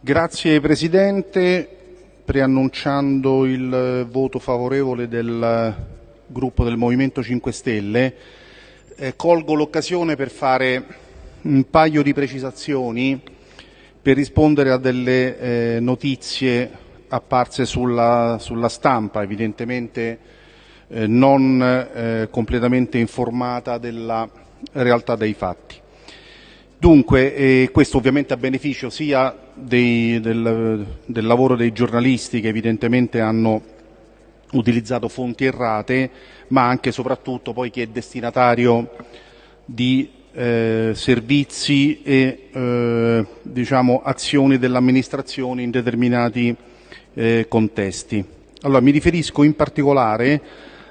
Grazie Presidente, preannunciando il voto favorevole del gruppo del Movimento 5 Stelle, eh, colgo l'occasione per fare un paio di precisazioni per rispondere a delle eh, notizie apparse sulla, sulla stampa, evidentemente eh, non eh, completamente informata della realtà dei fatti. Dunque, eh, questo ovviamente a beneficio sia dei, del, del lavoro dei giornalisti che evidentemente hanno utilizzato fonti errate, ma anche e soprattutto poi chi è destinatario di eh, servizi e eh, diciamo, azioni dell'amministrazione in determinati eh, contesti. Allora, mi riferisco in particolare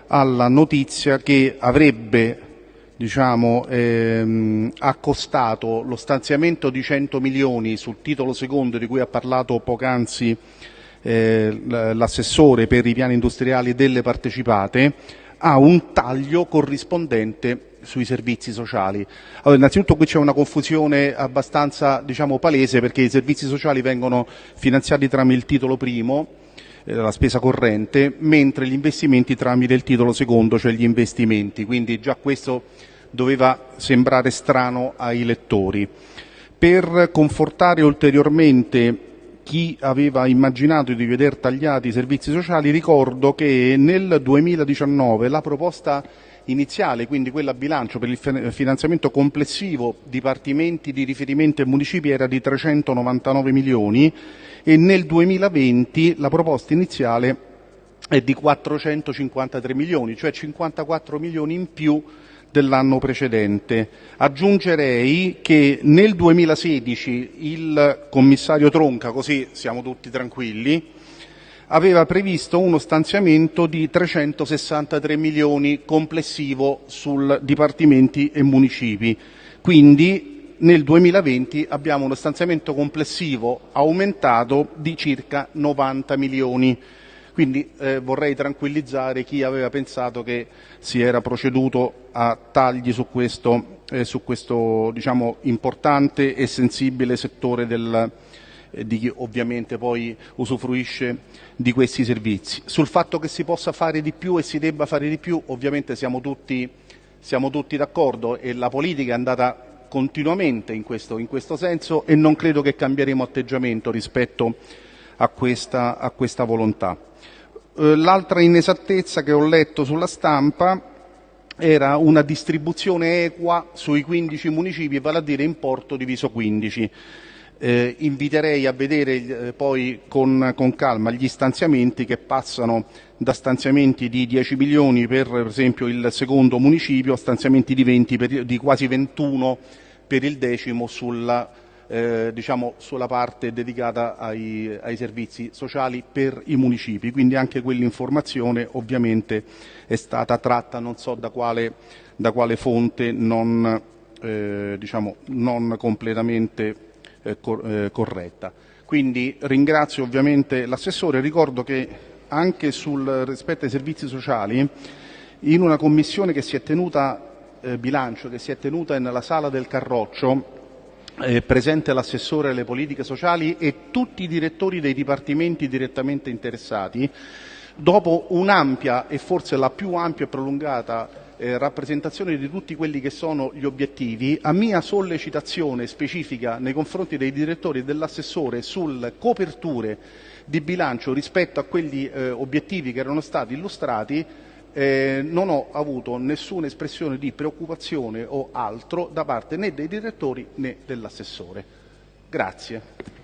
alla notizia che avrebbe diciamo, ehm, accostato lo stanziamento di 100 milioni sul titolo secondo di cui ha parlato poc'anzi eh, l'assessore per i piani industriali delle partecipate a un taglio corrispondente sui servizi sociali. Allora, innanzitutto qui c'è una confusione abbastanza diciamo, palese perché i servizi sociali vengono finanziati tramite il titolo primo, eh, la spesa corrente, mentre gli investimenti tramite il titolo secondo, cioè gli investimenti. Quindi già questo doveva sembrare strano ai lettori. Per confortare ulteriormente chi aveva immaginato di veder tagliati i servizi sociali, ricordo che nel 2019 la proposta iniziale, quindi quella a bilancio per il finanziamento complessivo dipartimenti di riferimento e municipi era di 399 milioni e nel 2020 la proposta iniziale è di 453 milioni, cioè 54 milioni in più dell'anno precedente. Aggiungerei che nel 2016 il commissario Tronca, così siamo tutti tranquilli, aveva previsto uno stanziamento di 363 milioni complessivo sul dipartimenti e municipi. Quindi nel 2020 abbiamo uno stanziamento complessivo aumentato di circa 90 milioni. Quindi eh, vorrei tranquillizzare chi aveva pensato che si era proceduto a tagli su questo, eh, su questo diciamo, importante e sensibile settore del, eh, di chi ovviamente poi usufruisce di questi servizi. Sul fatto che si possa fare di più e si debba fare di più ovviamente siamo tutti, siamo tutti d'accordo e la politica è andata continuamente in questo, in questo, senso e non credo che cambieremo atteggiamento rispetto a questa, a questa volontà. Eh, l'altra inesattezza che ho letto sulla stampa era una distribuzione equa sui 15 municipi, vale a dire importo diviso 15. Eh, inviterei a vedere eh, poi con, con, calma gli stanziamenti che passano da stanziamenti di 10 milioni per, per esempio il secondo municipio a stanziamenti di, 20 per, di quasi 21 per il decimo sulla, eh, diciamo, sulla parte dedicata ai, ai, servizi sociali per i municipi. Quindi anche quell'informazione ovviamente è stata tratta non so da quale, da quale fonte non, eh, diciamo, non completamente eh, eh, corretta. Quindi ringrazio ovviamente l'assessore, ricordo che anche sul rispetto ai servizi sociali in una commissione che si è tenuta eh, bilancio che si è tenuta nella sala del Carroccio presente l'assessore alle politiche sociali e tutti i direttori dei dipartimenti direttamente interessati, dopo un'ampia e forse la più ampia e prolungata eh, rappresentazione di tutti quelli che sono gli obiettivi, a mia sollecitazione specifica nei confronti dei direttori e dell'assessore sulle coperture di bilancio rispetto a quegli eh, obiettivi che erano stati illustrati, eh, non ho avuto nessuna espressione di preoccupazione o altro da parte né dei direttori né dell'assessore. Grazie.